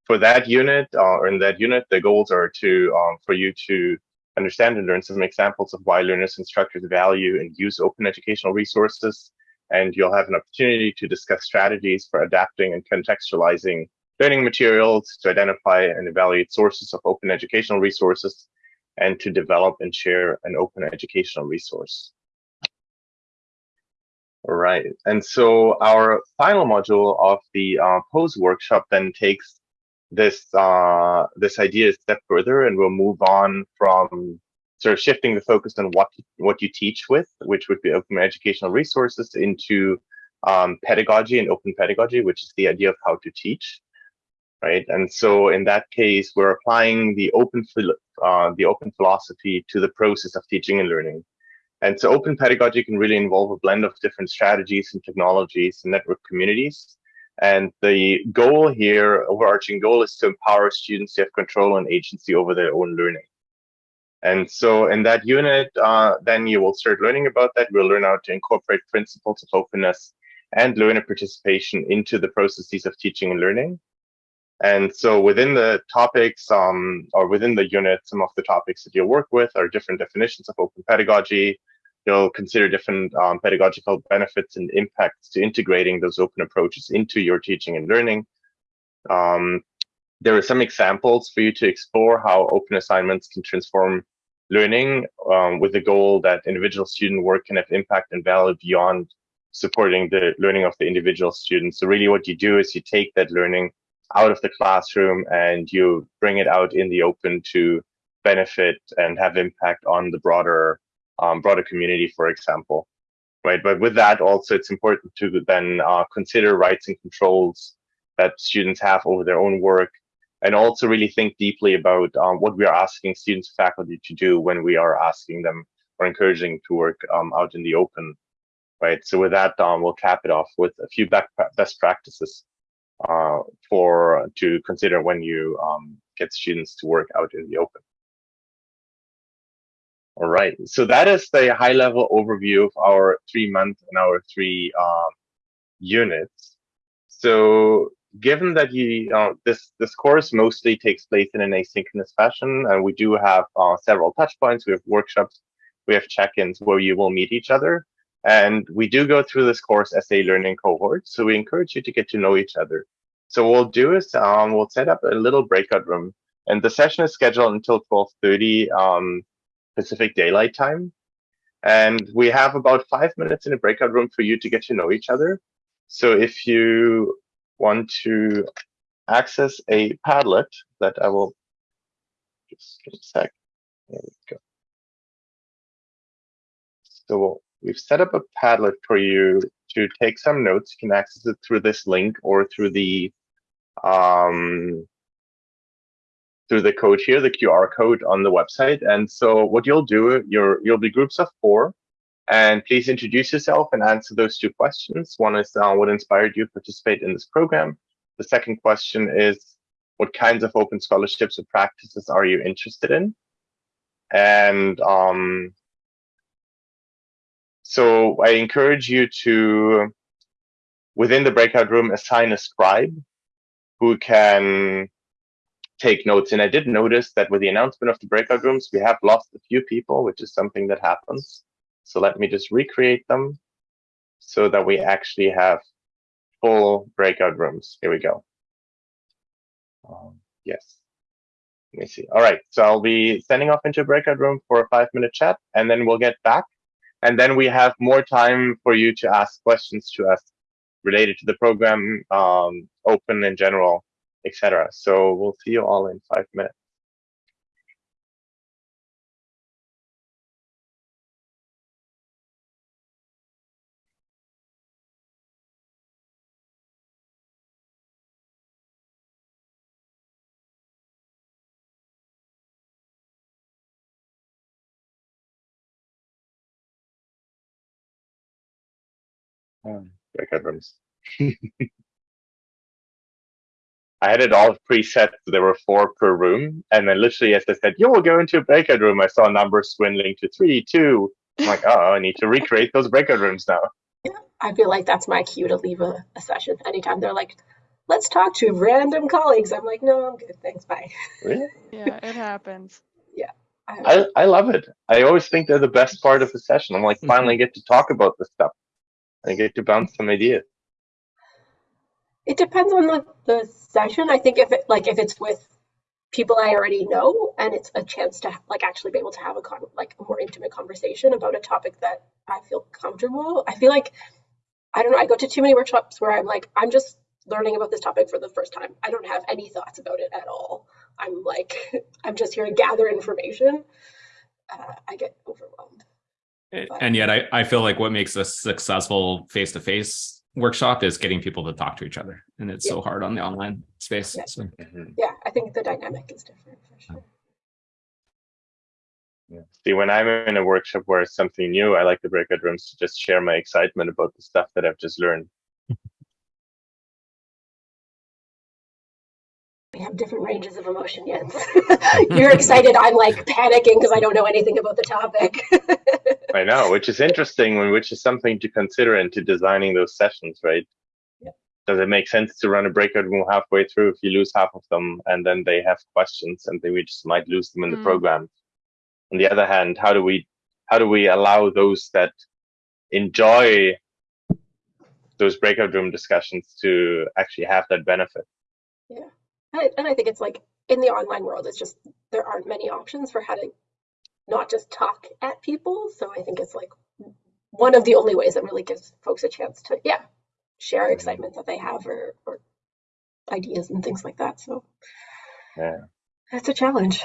for that unit, uh, or in that unit, the goals are to um, for you to understand and learn some examples of why learners and instructors value and use open educational resources. And you'll have an opportunity to discuss strategies for adapting and contextualizing learning materials, to identify and evaluate sources of open educational resources, and to develop and share an open educational resource. Right, and so our final module of the uh, POSE workshop then takes this uh, this idea a step further, and we'll move on from sort of shifting the focus on what what you teach with, which would be open educational resources, into um, pedagogy and open pedagogy, which is the idea of how to teach right? And so in that case, we're applying the open uh, the open philosophy to the process of teaching and learning. And so open pedagogy can really involve a blend of different strategies and technologies and network communities. And the goal here, overarching goal, is to empower students to have control and agency over their own learning. And so in that unit, uh, then you will start learning about that. We'll learn how to incorporate principles of openness and learner participation into the processes of teaching and learning. And so within the topics um, or within the unit, some of the topics that you'll work with are different definitions of open pedagogy. You'll consider different um, pedagogical benefits and impacts to integrating those open approaches into your teaching and learning. Um, there are some examples for you to explore how open assignments can transform learning um, with the goal that individual student work can have impact and value beyond supporting the learning of the individual student. So really what you do is you take that learning out of the classroom and you bring it out in the open to benefit and have impact on the broader um, broader community, for example. Right, but with that also it's important to then uh, consider rights and controls that students have over their own work, and also really think deeply about um, what we are asking students, faculty to do when we are asking them or encouraging to work um, out in the open. Right, so with that, um, we'll cap it off with a few best practices. uh, for to consider when you um, get students to work out in the open. All right, so that is the high level overview of our three month and our three um, units. So given that you uh, this this course mostly takes place in an asynchronous fashion, and we do have uh, several touch points, we have workshops, we have check-ins where you will meet each other, and we do go through this course as a learning cohort. So we encourage you to get to know each other. So what we'll do is um, we'll set up a little breakout room, and the session is scheduled until 12:30 um, Pacific Daylight Time. And we have about five minutes in a breakout room for you to get to know each other. So if you want to access a Padlet that I will just give a sec. There we go. So we've set up a Padlet for you to take some notes. You can access it through this link or through the um, through the code here, the QR code on the website. And so what you'll do, you're, you'll be groups of four. And please introduce yourself and answer those two questions. One is uh, what inspired you to participate in this program? The second question is what kinds of open scholarships or practices are you interested in? And um, so I encourage you to, within the breakout room, assign a scribe who can take notes. And I did notice that with the announcement of the breakout rooms, we have lost a few people, which is something that happens. So let me just recreate them so that we actually have full breakout rooms. Here we go. Um, yes. Let me see. All right. So I'll be sending off into a breakout room for a five minute chat and then we'll get back. And then we have more time for you to ask questions to us related to the program, um, open in general, etc. So we'll see you all in five minutes. Um, breakout rooms. I had it all preset. There were four per room. And then literally as I said, you will go into a breakout room, I saw numbers swindling to three, two. I'm like, oh, I need to recreate those breakout rooms now.
Yeah, I feel like that's my cue to leave a, a session anytime they're like, let's talk to random colleagues. I'm like, no, I'm good. Thanks. Bye.
Really?
Yeah, it happens.
I, I love it. I always think they're the best part of the session. I'm like, finally get to talk about this stuff. I get to bounce some ideas.
It depends on the, the session. I think if it like if it's with people I already know and it's a chance to like actually be able to have a con like a more intimate conversation about a topic that I feel comfortable. I feel like I don't know, I go to too many workshops where I'm like, I'm just learning about this topic for the first time. I don't have any thoughts about it at all. I'm like, I'm just here to gather information. Uh, I get overwhelmed. But-
And yet I, I feel like what makes a successful face-to-face workshop is getting people to talk to each other. And it's so hard on the online space.
Yeah.
So
Mhm.
Yeah, I think the dynamic is different for sure.
Yeah. See, when I'm in a workshop where it's something new, I like the breakout rooms to just share my excitement about the stuff that I've just learned.
We have different ranges of emotion, yet. You're excited. I'm like panicking because I don't know anything about the topic.
I know, which is interesting, and which is something to consider into designing those sessions, right?
Yeah.
Does it make sense to run a breakout room halfway through if you lose half of them and then they have questions and then we just might lose them in the
Mm.
program? On the other hand, how do we how do we allow those that enjoy those breakout room discussions to actually have that benefit?
I- and I think it's like in the online world, it's just there aren't many options for how to not just talk at people. So I think it's like one of the only ways that really gives folks a chance to, yeah, share mm-hmm. excitement that they have or, or ideas and things like that. So
Yeah.
that's a challenge.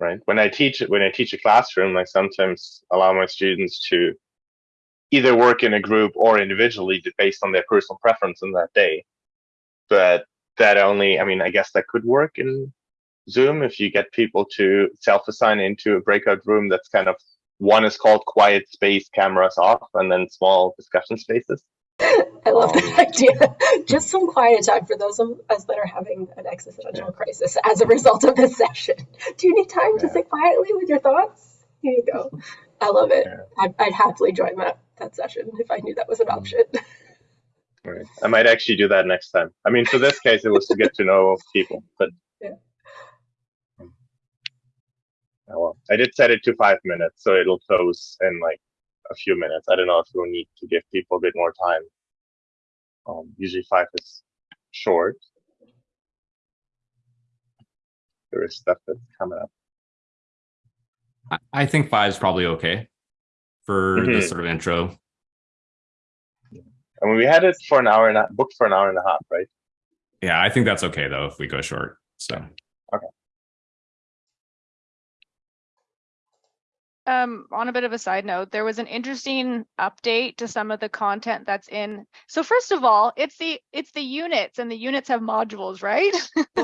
right? When I teach when I teach a classroom, I sometimes allow my students to either work in a group or individually based on their personal preference on that day. But that only, I mean, I guess that could work in Zoom if you get people to self-assign into a breakout room that's kind of one is called quiet space, cameras off, and then small discussion spaces.
I love that um, idea. Just some quiet time for those of us that are having an existential crisis as a result of this session. Do you need time to sit quietly with your thoughts? Here you go. I love it.
Yeah.
I'd, I'd happily join that that session if I knew that was an option.
Right. I might actually do that next time. I mean, for this case, it was to get to know people, but
Yeah.
Oh, well, I did set it to five minutes, so it'll close in like a few minutes. I don't know if we'll need to give people a bit more time. Um, usually five is short. There is stuff that's coming up.
I- I think five is probably okay for
Mhm.
this sort of intro.
I mean, we had it for an hour and a booked for an hour and a half, right?
Yeah, I think that's okay though if we go short. So
Um, on a bit of a side note, there was an interesting update to some of the content that's in. So first of all, it's the it's the units and the units have modules, right?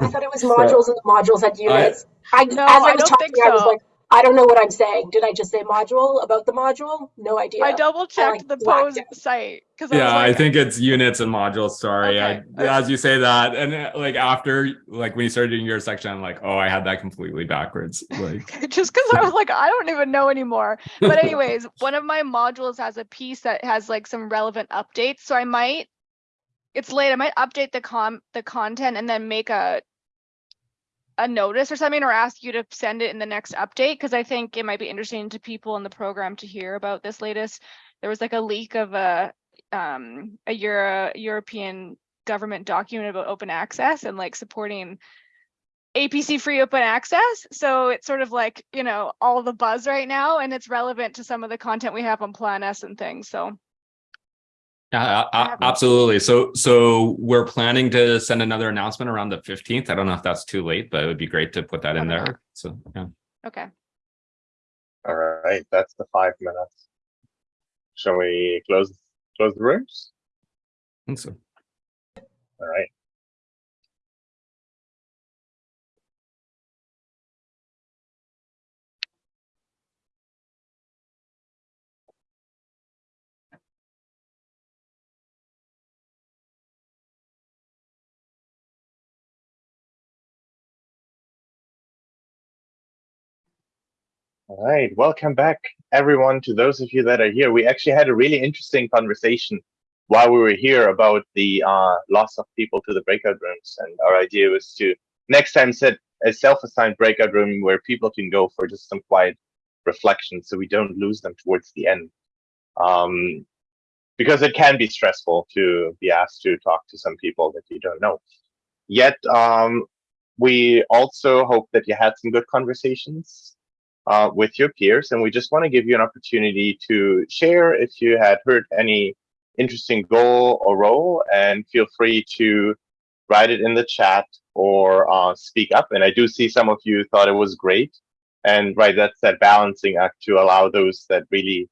I thought it was modules and the modules had units. I,
No,
as I
I
was
don't
talking,
think
I was
so.
like, I don't know what I'm saying. Did I just say module about the module? No idea.
I double
like,
checked the
blacked
pose
out.
site because
yeah, I
like,
think it's units and modules. Sorry,
Okay.
I, as you say that, and uh, like after, like when you started doing your section, I'm like, oh, I had that completely backwards. Like,
just because I was like, I don't even know anymore. But anyways, one of my modules has a piece that has like some relevant updates. So I might, it's late. I might update the com the content and then make a a notice or something or ask you to send it in the next update because I think it might be interesting to people in the program to hear about this latest. There was like a leak of a um a Euro European government document about open access and like supporting APC free open access. So it's sort of like, you know, all the buzz right now and it's relevant to some of the content we have on Plan S and things. So
yeah, a- a- absolutely. So, so we're planning to send another announcement around the 15th. I don't know if that's too late, but it would be great to put that in
Okay.
there. So, yeah.
okay.
All right, that's the five minutes. Shall we close close the rooms?
I think so.
All right. All right, welcome back, everyone. To those of you that are here, we actually had a really interesting conversation while we were here about the uh, loss of people to the breakout rooms, and our idea was to next time set a self-assigned breakout room where people can go for just some quiet reflection, so we don't lose them towards the end. Um, because it can be stressful to be asked to talk to some people that you don't know. Yet, um, we also hope that you had some good conversations uh, with your peers. And we just want to give you an opportunity to share if you had heard any interesting goal or role, and feel free to write it in the chat or uh, speak up. And I do see some of you thought it was great. And right, that's that balancing act to allow those that really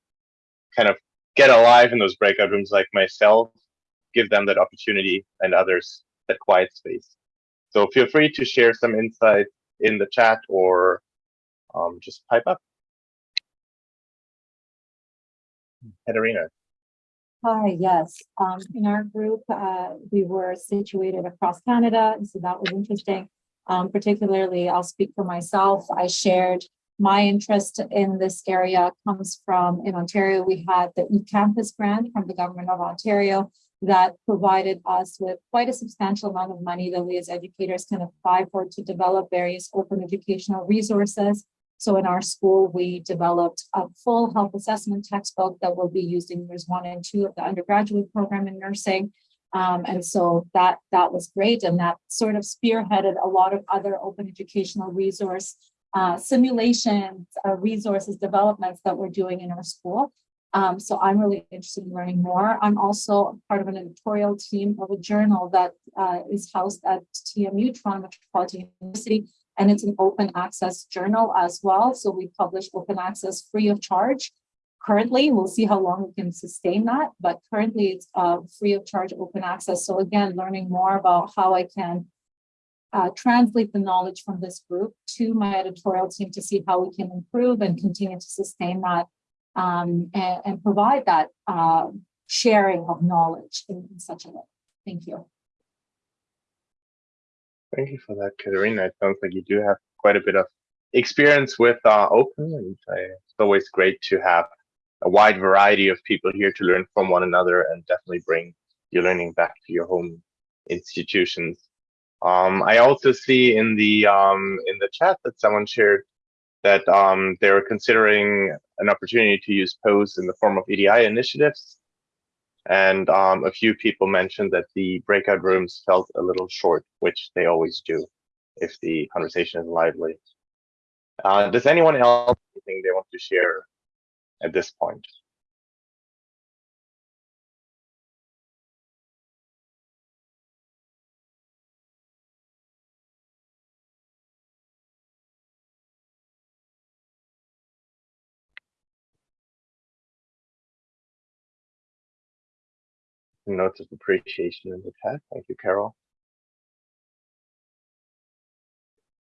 kind of get alive in those breakout rooms like myself, give them that opportunity and others that quiet space. So feel free to share some insight in the chat or um, just pipe up. Katerina.
Hi, yes. Um, in our group, uh, we were situated across Canada, so that was interesting. Um, particularly, I'll speak for myself. I shared my interest in this area comes from in Ontario. We had the eCampus grant from the government of Ontario that provided us with quite a substantial amount of money that we as educators can apply for to develop various open educational resources. So in our school, we developed a full health assessment textbook that will be used in years one and two of the undergraduate program in nursing. Um, and so that that was great. And that sort of spearheaded a lot of other open educational resource uh, simulations, uh, resources, developments that we're doing in our school. Um, so I'm really interested in learning more. I'm also part of an editorial team of a journal that uh, is housed at TMU, Toronto Metropolitan University, and it's an open access journal as well. So we publish open access free of charge. Currently, we'll see how long we can sustain that, but currently it's uh, free of charge open access. So again, learning more about how I can uh, translate the knowledge from this group to my editorial team to see how we can improve and continue to sustain that um, and, and, provide that uh, sharing of knowledge in, in such a way. Thank you.
Thank you for that, Katerina. It sounds like you do have quite a bit of experience with uh, open, and uh, it's always great to have a wide variety of people here to learn from one another and definitely bring your learning back to your home institutions. Um, I also see in the um, in the chat that someone shared that um, they were considering an opportunity to use POSE in the form of EDI initiatives. And um, a few people mentioned that the breakout rooms felt a little short, which they always do if the conversation is lively. Uh, does anyone else anything they want to share at this point? Notes of appreciation in the chat. Thank you, Carol.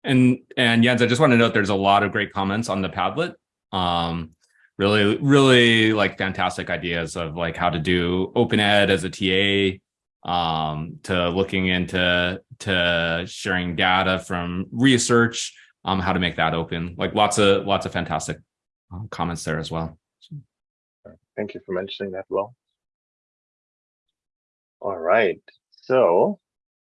And and Jens, I just want to note there's a lot of great comments on the Padlet. Um, really, really like fantastic ideas of like how to do open ed as a TA, um, to looking into to sharing data from research, um, how to make that open. Like lots of lots of fantastic um, comments there as well.
Thank you for mentioning that, Will. All right, so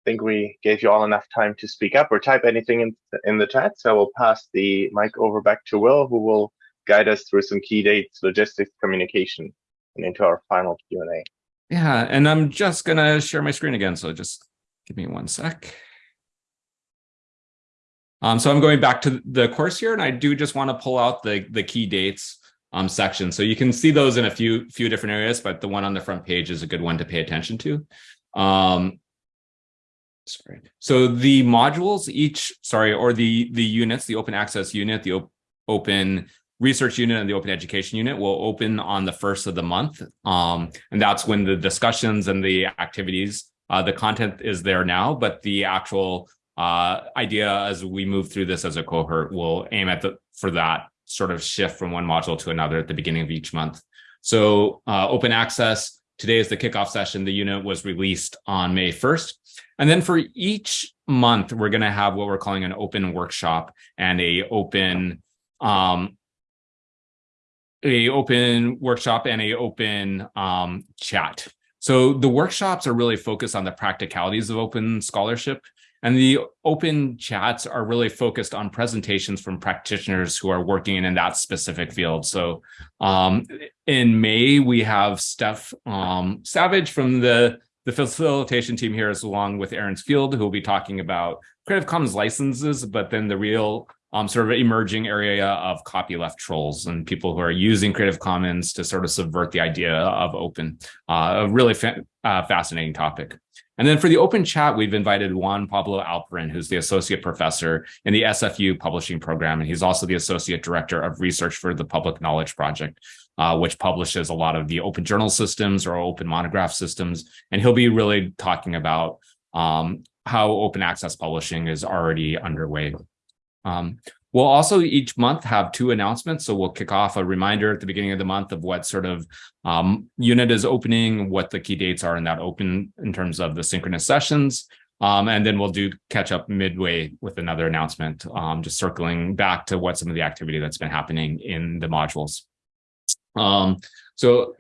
I think we gave you all enough time to speak up or type anything in, in the chat. So we'll pass the mic over back to Will, who will guide us through some key dates, logistics, communication, and into our final Q&A.
Yeah, and I'm just gonna share my screen again. So just give me one sec. Um, so I'm going back to the course here, and I do just want to pull out the, the key dates um, section. So you can see those in a few few different areas, but the one on the front page is a good one to pay attention to. Um, sorry. So the modules each, sorry, or the the units, the open access unit, the op open research unit and the open education unit will open on the first of the month. Um, and that's when the discussions and the activities, uh, the content is there now, but the actual uh, idea as we move through this as a cohort will aim at the for that sort of shift from one module to another at the beginning of each month. So uh, open access, today is the kickoff session. The unit was released on May 1st. And then for each month, we're going to have what we're calling an open workshop and a open um, a open workshop and a open um, chat. So the workshops are really focused on the practicalities of open scholarship and the open chats are really focused on presentations from practitioners who are working in that specific field. So um, in May, we have Steph um, Savage from the, the facilitation team here, as along with Erin Fields, who will be talking about Creative Commons licenses, but then the real um, sort of emerging area of copyleft trolls and people who are using Creative Commons to sort of subvert the idea of open. Uh, a really fa uh, fascinating topic. And then for the open chat, we've invited Juan Pablo Alperin, who's the associate professor in the SFU publishing program. And he's also the associate director of research for the Public Knowledge Project, uh, which publishes a lot of the open journal systems or open monograph systems. And he'll be really talking about um, how open access publishing is already underway. Um, We'll also each month have two announcements. So we'll kick off a reminder at the beginning of the month of what sort of um, unit is opening, what the key dates are in that open in terms of the synchronous sessions. Um, and then we'll do catch up midway with another announcement, um, just circling back to what some of the activity that's been happening in the modules. Um, so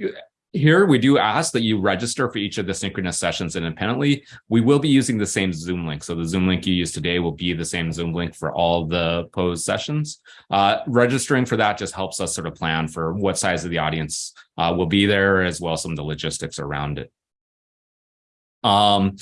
here, we do ask that you register for each of the synchronous sessions independently. We will be using the same Zoom link. So the Zoom link you use today will be the same Zoom link for all the POSE sessions. Uh, registering for that just helps us sort of plan for what size of the audience uh, will be there, as well as some of the logistics around it. Um,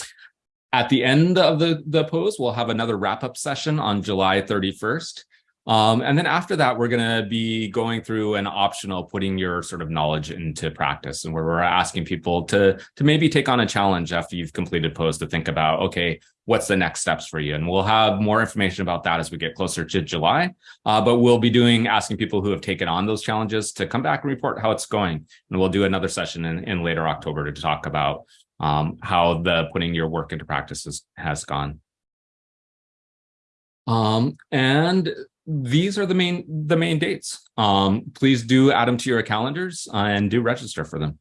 at the end of the, the POSE, we'll have another wrap-up session on July 31st. Um, and then after that, we're going to be going through an optional putting your sort of knowledge into practice and where we're asking people to, to maybe take on a challenge after you've completed POSE to think about, okay, what's the next steps for you? And we'll have more information about that as we get closer to July. Uh, but we'll be doing asking people who have taken on those challenges to come back and report how it's going. And we'll do another session in, in later October to talk about um, how the putting your work into practice has, has gone. Um, and these are the main the main dates. Um, please do add them to your calendars and do register for them.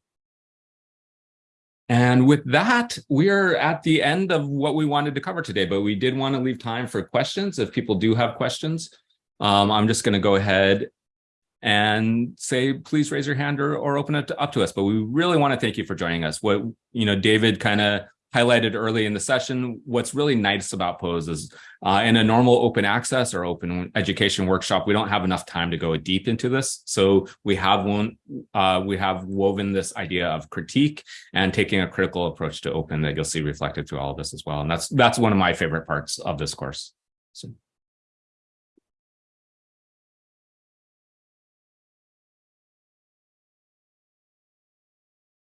And with that, we're at the end of what we wanted to cover today, but we did want to leave time for questions if people do have questions. Um, I'm just going to go ahead and say, please raise your hand or, or open it up to us. But we really want to thank you for joining us. What, you know, David kind of highlighted early in the session, what's really nice about POSE is uh, in a normal open access or open education workshop, we don't have enough time to go deep into this. So we have one, uh, we have woven this idea of critique and taking a critical approach to open that you'll see reflected through all of this as well. And that's that's one of my favorite parts of this course. So